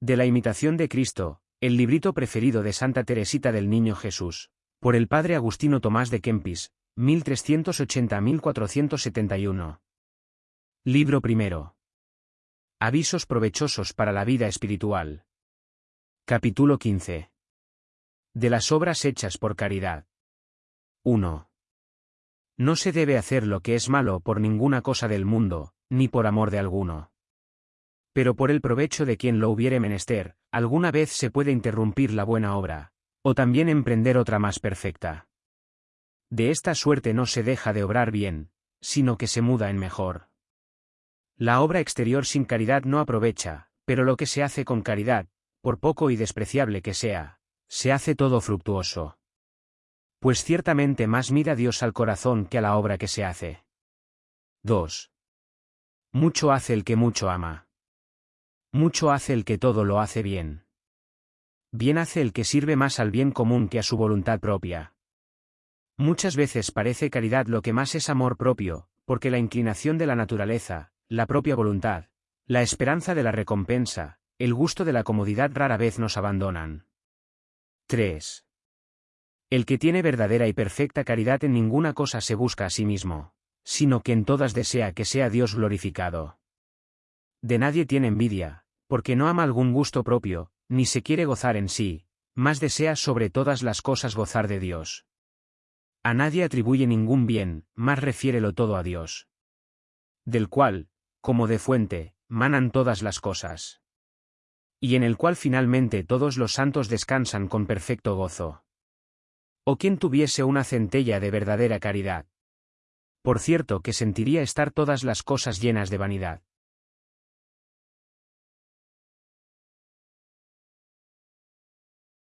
De la imitación de Cristo, el librito preferido de Santa Teresita del Niño Jesús, por el padre Agustino Tomás de Kempis, 1380-1471. Libro primero. Avisos provechosos para la vida espiritual. Capítulo 15. De las obras hechas por caridad. 1. No se debe hacer lo que es malo por ninguna cosa del mundo, ni por amor de alguno pero por el provecho de quien lo hubiere menester, alguna vez se puede interrumpir la buena obra, o también emprender otra más perfecta. De esta suerte no se deja de obrar bien, sino que se muda en mejor. La obra exterior sin caridad no aprovecha, pero lo que se hace con caridad, por poco y despreciable que sea, se hace todo fructuoso. Pues ciertamente más mira Dios al corazón que a la obra que se hace. 2. Mucho hace el que mucho ama. Mucho hace el que todo lo hace bien. Bien hace el que sirve más al bien común que a su voluntad propia. Muchas veces parece caridad lo que más es amor propio, porque la inclinación de la naturaleza, la propia voluntad, la esperanza de la recompensa, el gusto de la comodidad rara vez nos abandonan. 3. El que tiene verdadera y perfecta caridad en ninguna cosa se busca a sí mismo, sino que en todas desea que sea Dios glorificado. De nadie tiene envidia, porque no ama algún gusto propio, ni se quiere gozar en sí, más desea sobre todas las cosas gozar de Dios. A nadie atribuye ningún bien, más refiérelo todo a Dios. Del cual, como de fuente, manan todas las cosas. Y en el cual finalmente todos los santos descansan con perfecto gozo. O quien tuviese una centella de verdadera caridad. Por cierto que sentiría estar todas las cosas llenas de vanidad.